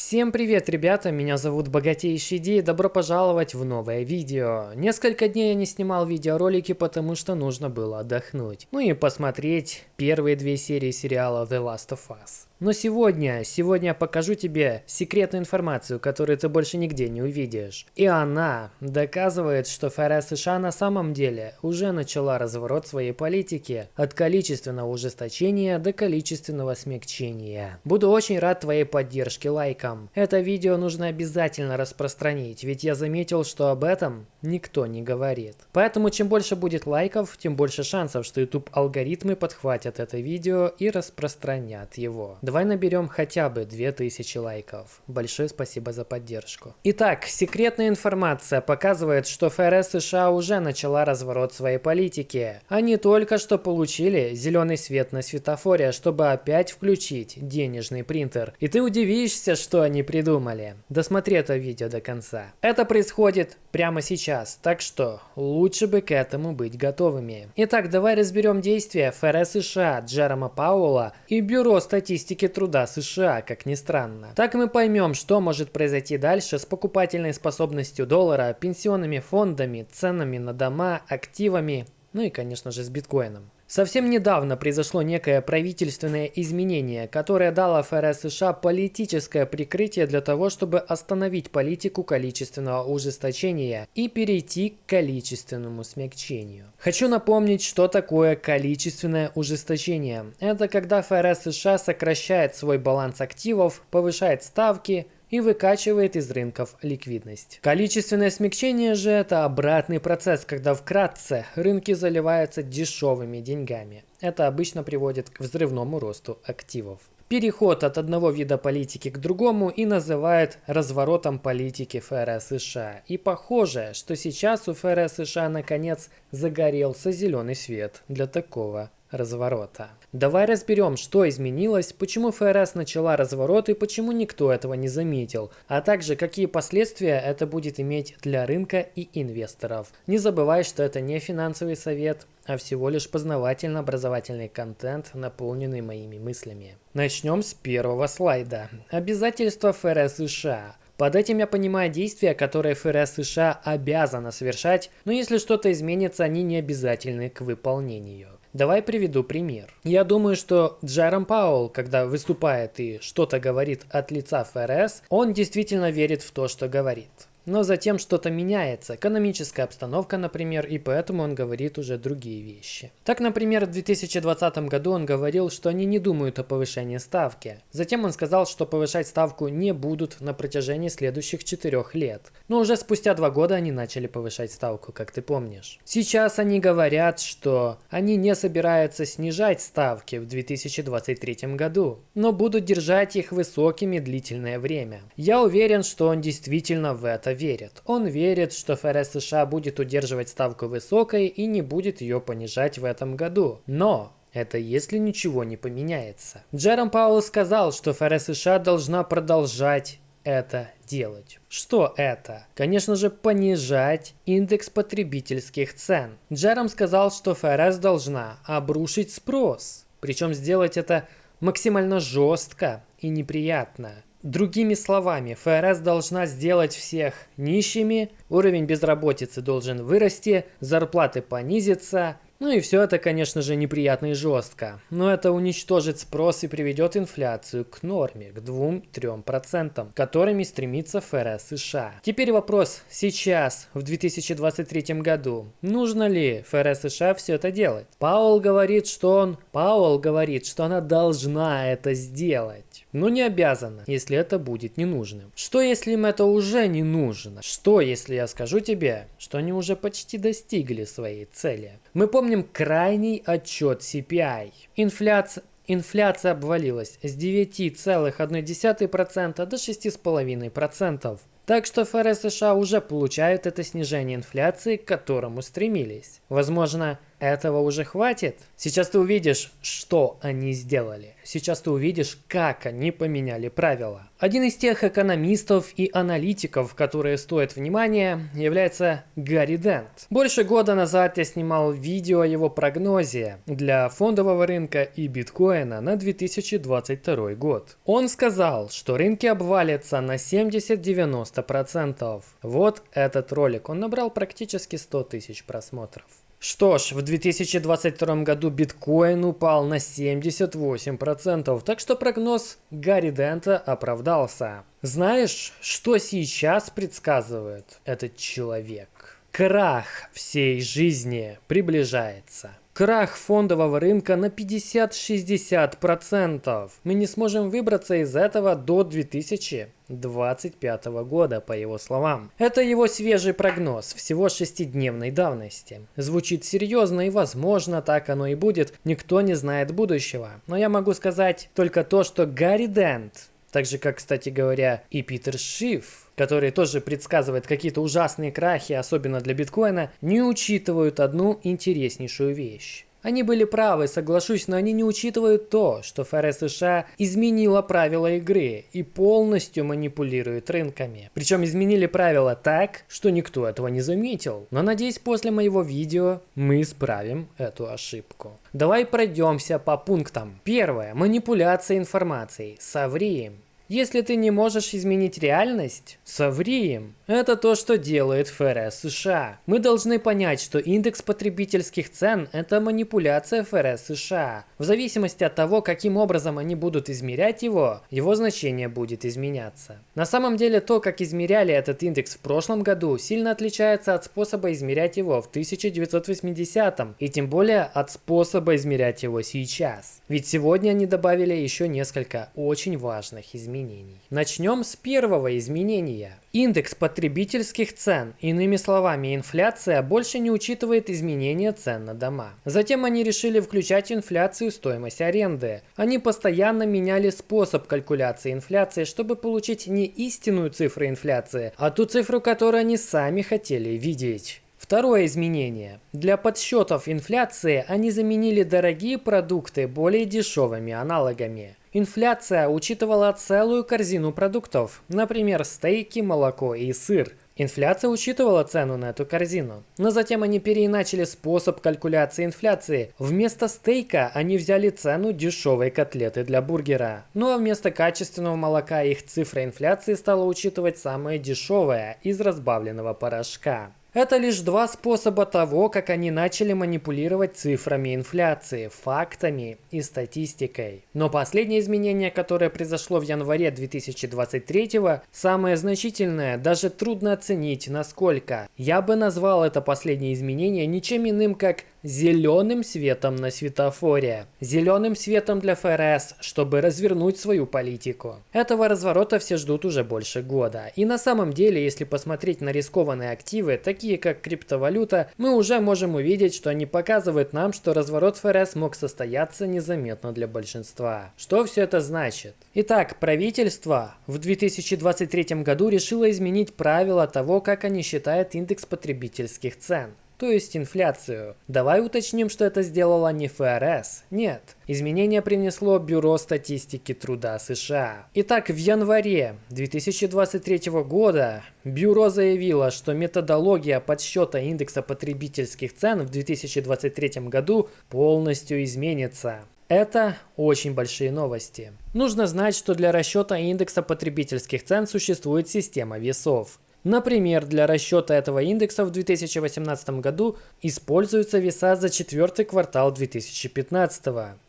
Всем привет, ребята, меня зовут Богатейший Ди, добро пожаловать в новое видео. Несколько дней я не снимал видеоролики, потому что нужно было отдохнуть. Ну и посмотреть первые две серии сериала The Last of Us. Но сегодня, сегодня я покажу тебе секретную информацию, которую ты больше нигде не увидишь. И она доказывает, что ФРС США на самом деле уже начала разворот своей политики от количественного ужесточения до количественного смягчения. Буду очень рад твоей поддержке лайком. Это видео нужно обязательно распространить, ведь я заметил, что об этом никто не говорит. Поэтому чем больше будет лайков, тем больше шансов, что YouTube алгоритмы подхватят это видео и распространят его. Давай наберем хотя бы 2000 лайков. Большое спасибо за поддержку. Итак, секретная информация показывает, что ФРС США уже начала разворот своей политики. Они только что получили зеленый свет на светофоре, чтобы опять включить денежный принтер. И ты удивишься, что они придумали. Досмотри это видео до конца. Это происходит прямо сейчас, так что лучше бы к этому быть готовыми. Итак, давай разберем действия ФРС США Джерома Пауэлла и Бюро статистики труда США, как ни странно. Так мы поймем, что может произойти дальше с покупательной способностью доллара, пенсионными фондами, ценами на дома, активами, ну и, конечно же, с биткоином. Совсем недавно произошло некое правительственное изменение, которое дало ФРС США политическое прикрытие для того, чтобы остановить политику количественного ужесточения и перейти к количественному смягчению. Хочу напомнить, что такое количественное ужесточение. Это когда ФРС США сокращает свой баланс активов, повышает ставки, и выкачивает из рынков ликвидность. Количественное смягчение же это обратный процесс, когда вкратце рынки заливаются дешевыми деньгами. Это обычно приводит к взрывному росту активов. Переход от одного вида политики к другому и называют разворотом политики ФРС США. И похоже, что сейчас у ФРС США наконец загорелся зеленый свет для такого разворота. Давай разберем, что изменилось, почему ФРС начала разворот и почему никто этого не заметил, а также какие последствия это будет иметь для рынка и инвесторов. Не забывай, что это не финансовый совет, а всего лишь познавательно-образовательный контент, наполненный моими мыслями. Начнем с первого слайда. Обязательства ФРС США. Под этим я понимаю действия, которые ФРС США обязана совершать, но если что-то изменится, они не обязательны к выполнению. Давай приведу пример. Я думаю, что Джером Пауэлл, когда выступает и что-то говорит от лица ФРС, он действительно верит в то, что говорит. Но затем что-то меняется, экономическая обстановка, например, и поэтому он говорит уже другие вещи. Так, например, в 2020 году он говорил, что они не думают о повышении ставки. Затем он сказал, что повышать ставку не будут на протяжении следующих четырех лет. Но уже спустя два года они начали повышать ставку, как ты помнишь. Сейчас они говорят, что они не собираются снижать ставки в 2023 году, но будут держать их высокими длительное время. Я уверен, что он действительно в это верит. Он верит, что ФРС США будет удерживать ставку высокой и не будет ее понижать в этом году. Но это если ничего не поменяется. Джером Пауэлл сказал, что ФРС США должна продолжать это делать. Что это? Конечно же, понижать индекс потребительских цен. Джером сказал, что ФРС должна обрушить спрос. Причем сделать это максимально жестко и неприятно. Другими словами, ФРС должна сделать всех нищими, уровень безработицы должен вырасти, зарплаты понизиться, ну и все это, конечно же, неприятно и жестко. Но это уничтожит спрос и приведет инфляцию к норме, к 2-3%, которыми стремится ФРС США. Теперь вопрос сейчас, в 2023 году. Нужно ли ФРС США все это делать? Пауэлл говорит, что он... Пауэлл говорит, что она должна это сделать но не обязана, если это будет ненужным. Что если им это уже не нужно? Что если я скажу тебе, что они уже почти достигли своей цели? Мы помним крайний отчет CPI. Инфляция Инфляция обвалилась с 9,1% до 6,5%. Так что ФРС США уже получают это снижение инфляции, к которому стремились. Возможно, этого уже хватит? Сейчас ты увидишь, что они сделали. Сейчас ты увидишь, как они поменяли правила. Один из тех экономистов и аналитиков, которые стоят внимания, является Гарри Дент. Больше года назад я снимал видео о его прогнозе для фондового рынка и биткоина на 2022 год. Он сказал, что рынки обвалятся на 70-90%. Вот этот ролик, он набрал практически 100 тысяч просмотров. Что ж, в 2022 году биткоин упал на 78%, так что прогноз Гарри Дента оправдался. Знаешь, что сейчас предсказывает этот человек? Крах всей жизни приближается. Крах фондового рынка на 50-60%. Мы не сможем выбраться из этого до 2025 года, по его словам. Это его свежий прогноз, всего шестидневной давности. Звучит серьезно и возможно так оно и будет, никто не знает будущего. Но я могу сказать только то, что Гарри Дент так же, как, кстати говоря, и Питер Шиф, который тоже предсказывает какие-то ужасные крахи, особенно для биткоина, не учитывают одну интереснейшую вещь. Они были правы, соглашусь, но они не учитывают то, что ФРС США изменила правила игры и полностью манипулирует рынками. Причем изменили правила так, что никто этого не заметил. Но надеюсь, после моего видео мы исправим эту ошибку. Давай пройдемся по пунктам. Первое. Манипуляция информацией. Соври. Если ты не можешь изменить реальность, соври им. Это то, что делает ФРС США. Мы должны понять, что индекс потребительских цен – это манипуляция ФРС США. В зависимости от того, каким образом они будут измерять его, его значение будет изменяться. На самом деле, то, как измеряли этот индекс в прошлом году, сильно отличается от способа измерять его в 1980 и тем более от способа измерять его сейчас. Ведь сегодня они добавили еще несколько очень важных изменений изменений. Начнем с первого изменения. Индекс потребительских цен, иными словами инфляция, больше не учитывает изменения цен на дома. Затем они решили включать инфляцию в стоимость аренды. Они постоянно меняли способ калькуляции инфляции, чтобы получить не истинную цифру инфляции, а ту цифру, которую они сами хотели видеть. Второе изменение. Для подсчетов инфляции они заменили дорогие продукты более дешевыми аналогами. Инфляция учитывала целую корзину продуктов, например, стейки, молоко и сыр. Инфляция учитывала цену на эту корзину. Но затем они переиначили способ калькуляции инфляции. Вместо стейка они взяли цену дешевой котлеты для бургера. Ну а вместо качественного молока их цифра инфляции стала учитывать самое дешевое из разбавленного порошка. Это лишь два способа того, как они начали манипулировать цифрами инфляции, фактами и статистикой. Но последнее изменение, которое произошло в январе 2023, самое значительное, даже трудно оценить насколько. Я бы назвал это последнее изменение ничем иным, как зеленым светом на светофоре. Зеленым светом для ФРС, чтобы развернуть свою политику. Этого разворота все ждут уже больше года. И на самом деле, если посмотреть на рискованные активы, такие как криптовалюта, мы уже можем увидеть, что они показывают нам, что разворот ФРС мог состояться незаметно для большинства. Что все это значит? Итак, правительство в 2023 году решило изменить правила того, как они считают индекс потребительских цен то есть инфляцию. Давай уточним, что это сделала не ФРС. Нет. Изменение принесло Бюро статистики труда США. Итак, в январе 2023 года Бюро заявило, что методология подсчета индекса потребительских цен в 2023 году полностью изменится. Это очень большие новости. Нужно знать, что для расчета индекса потребительских цен существует система весов. Например, для расчета этого индекса в 2018 году используются веса за четвертый квартал 2015.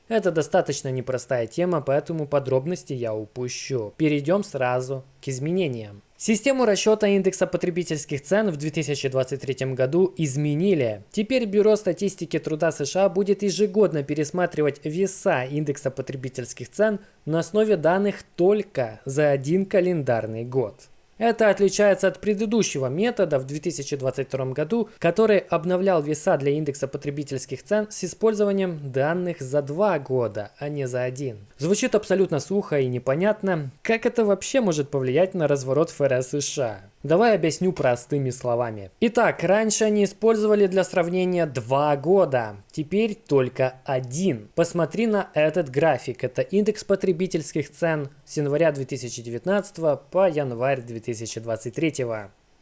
Это достаточно непростая тема, поэтому подробности я упущу. Перейдем сразу к изменениям. Систему расчета индекса потребительских цен в 2023 году изменили. Теперь Бюро статистики труда США будет ежегодно пересматривать веса индекса потребительских цен на основе данных только за один календарный год. Это отличается от предыдущего метода в 2022 году, который обновлял веса для индекса потребительских цен с использованием данных за два года, а не за один. Звучит абсолютно сухо и непонятно, как это вообще может повлиять на разворот ФРС США. Давай объясню простыми словами. Итак, раньше они использовали для сравнения два года, теперь только один. Посмотри на этот график. Это индекс потребительских цен с января 2019 по январь 2023.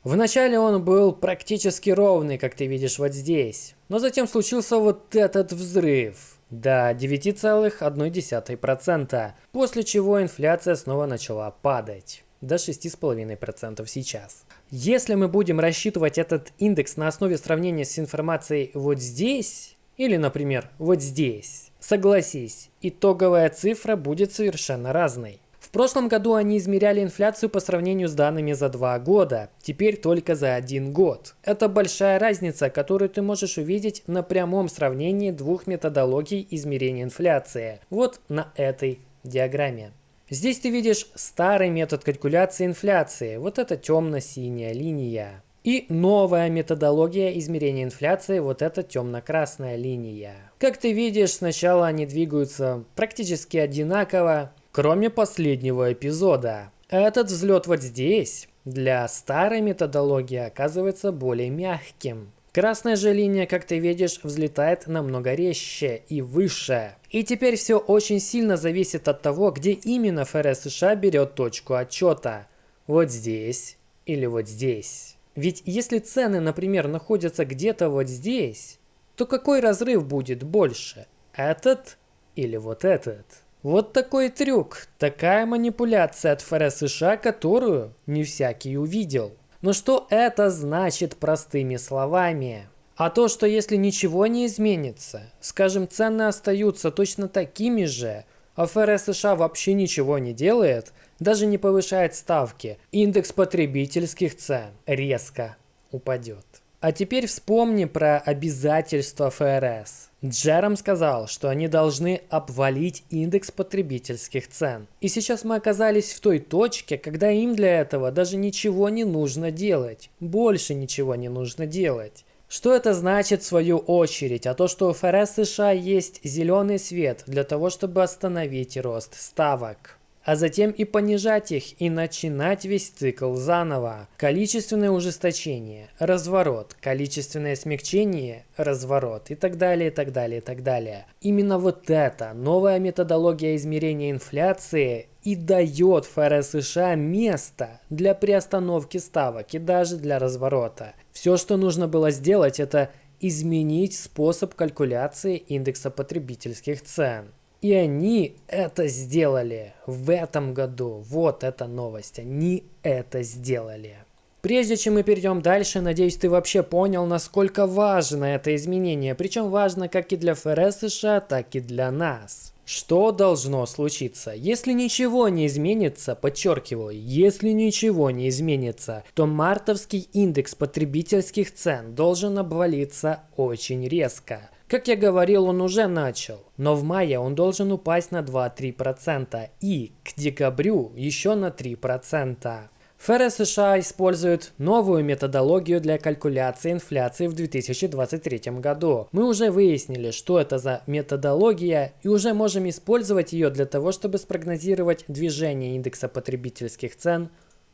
Вначале он был практически ровный, как ты видишь вот здесь. Но затем случился вот этот взрыв до 9,1%, после чего инфляция снова начала падать до 6,5% сейчас. Если мы будем рассчитывать этот индекс на основе сравнения с информацией вот здесь, или, например, вот здесь, согласись, итоговая цифра будет совершенно разной. В прошлом году они измеряли инфляцию по сравнению с данными за два года, теперь только за один год. Это большая разница, которую ты можешь увидеть на прямом сравнении двух методологий измерения инфляции. Вот на этой диаграмме. Здесь ты видишь старый метод калькуляции инфляции, вот это темно-синяя линия. И новая методология измерения инфляции, вот эта темно-красная линия. Как ты видишь, сначала они двигаются практически одинаково, кроме последнего эпизода. Этот взлет вот здесь для старой методологии оказывается более мягким. Красная же линия, как ты видишь, взлетает намного резче и выше. И теперь все очень сильно зависит от того, где именно ФРС США берет точку отчета. Вот здесь или вот здесь. Ведь если цены, например, находятся где-то вот здесь, то какой разрыв будет больше? Этот или вот этот? Вот такой трюк, такая манипуляция от ФРС США, которую не всякий увидел. Но что это значит простыми словами? А то, что если ничего не изменится, скажем, цены остаются точно такими же, а ФРС США вообще ничего не делает, даже не повышает ставки, индекс потребительских цен резко упадет. А теперь вспомни про обязательства ФРС. Джером сказал, что они должны обвалить индекс потребительских цен. И сейчас мы оказались в той точке, когда им для этого даже ничего не нужно делать. Больше ничего не нужно делать. Что это значит в свою очередь? А то, что у ФРС США есть зеленый свет для того, чтобы остановить рост ставок а затем и понижать их и начинать весь цикл заново. Количественное ужесточение, разворот, количественное смягчение, разворот и так далее, и так далее, и так далее. Именно вот эта новая методология измерения инфляции и дает ФРС США место для приостановки ставок и даже для разворота. Все, что нужно было сделать, это изменить способ калькуляции индекса потребительских цен. И они это сделали в этом году. Вот эта новость. Они это сделали. Прежде чем мы перейдем дальше, надеюсь, ты вообще понял, насколько важно это изменение. Причем важно как и для ФРС США, так и для нас. Что должно случиться? Если ничего не изменится, подчеркиваю, если ничего не изменится, то мартовский индекс потребительских цен должен обвалиться очень резко. Как я говорил, он уже начал, но в мае он должен упасть на 2-3% и к декабрю еще на 3%. ФРС США использует новую методологию для калькуляции инфляции в 2023 году. Мы уже выяснили, что это за методология и уже можем использовать ее для того, чтобы спрогнозировать движение индекса потребительских цен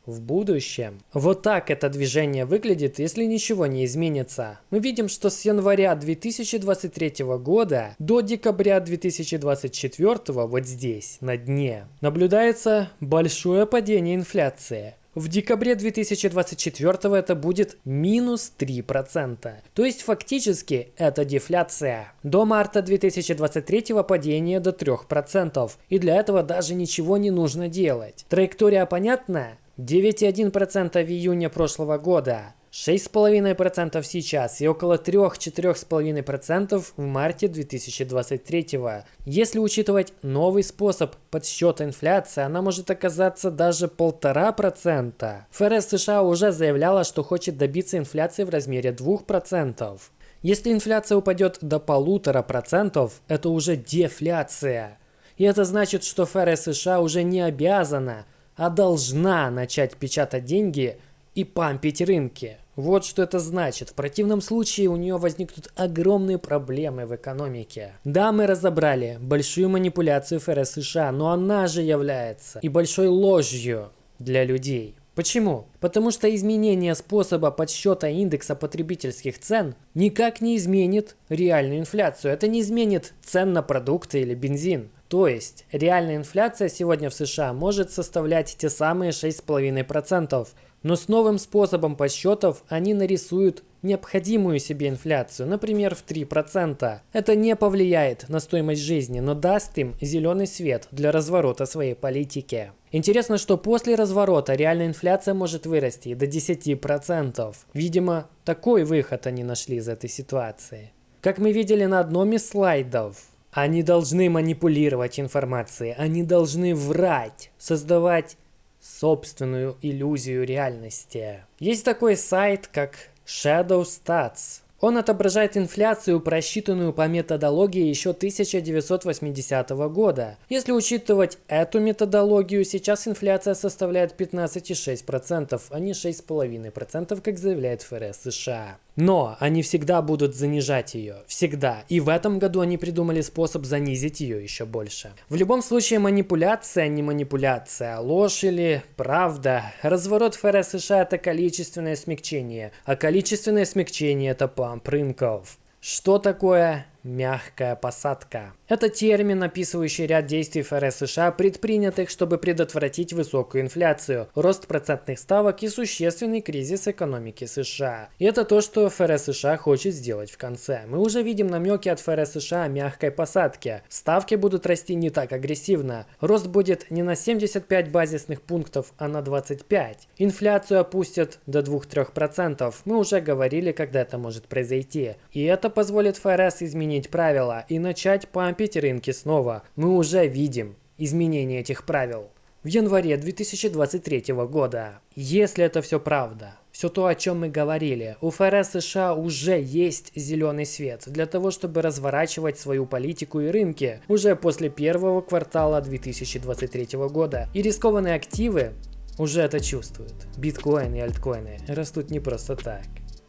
в будущем. Вот так это движение выглядит, если ничего не изменится. Мы видим, что с января 2023 года до декабря 2024 вот здесь, на дне, наблюдается большое падение инфляции. В декабре 2024 это будет минус 3%. То есть фактически это дефляция. До марта 2023 падение до 3%. И для этого даже ничего не нужно делать. Траектория понятная? 9,1% в июне прошлого года, 6,5% сейчас и около 3-4,5% в марте 2023. Если учитывать новый способ подсчета инфляции, она может оказаться даже 1,5%. ФРС США уже заявляла, что хочет добиться инфляции в размере 2%. Если инфляция упадет до 1,5%, это уже дефляция. И это значит, что ФРС США уже не обязана а должна начать печатать деньги и пампить рынки. Вот что это значит. В противном случае у нее возникнут огромные проблемы в экономике. Да, мы разобрали большую манипуляцию ФРС США, но она же является и большой ложью для людей. Почему? Потому что изменение способа подсчета индекса потребительских цен никак не изменит реальную инфляцию. Это не изменит цен на продукты или бензин. То есть реальная инфляция сегодня в США может составлять те самые 6,5%, но с новым способом подсчетов они нарисуют необходимую себе инфляцию, например, в 3%. Это не повлияет на стоимость жизни, но даст им зеленый свет для разворота своей политики. Интересно, что после разворота реальная инфляция может вырасти до 10%. Видимо, такой выход они нашли из этой ситуации. Как мы видели на одном из слайдов, они должны манипулировать информацией, они должны врать, создавать собственную иллюзию реальности. Есть такой сайт, как Shadow Stats. Он отображает инфляцию, просчитанную по методологии еще 1980 года. Если учитывать эту методологию, сейчас инфляция составляет 15,6%, а не 6,5%, как заявляет ФРС США. Но они всегда будут занижать ее. Всегда. И в этом году они придумали способ занизить ее еще больше. В любом случае манипуляция не манипуляция, ложь или правда. Разворот ФРС США это количественное смягчение, а количественное смягчение это памп рынков. Что такое Мягкая посадка. Это термин, описывающий ряд действий ФРС США, предпринятых, чтобы предотвратить высокую инфляцию, рост процентных ставок и существенный кризис экономики США. И это то, что ФРС США хочет сделать в конце. Мы уже видим намеки от ФРС США о мягкой посадке. Ставки будут расти не так агрессивно. Рост будет не на 75 базисных пунктов, а на 25. Инфляцию опустят до 2-3%. Мы уже говорили, когда это может произойти. И это позволит ФРС изменить изменить правила и начать пампить рынки снова. Мы уже видим изменение этих правил. В январе 2023 года. Если это все правда, все то, о чем мы говорили, у ФРС США уже есть зеленый свет для того, чтобы разворачивать свою политику и рынки уже после первого квартала 2023 года. И рискованные активы уже это чувствуют. Биткоин и альткоины растут не просто так.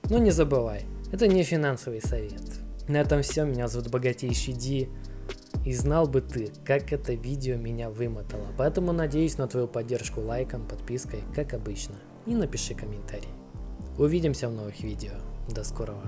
Но не забывай, это не финансовый совет. На этом все, меня зовут Богатейший Ди. И знал бы ты, как это видео меня вымотало. Поэтому надеюсь на твою поддержку лайком, подпиской, как обычно. И напиши комментарий. Увидимся в новых видео. До скорого.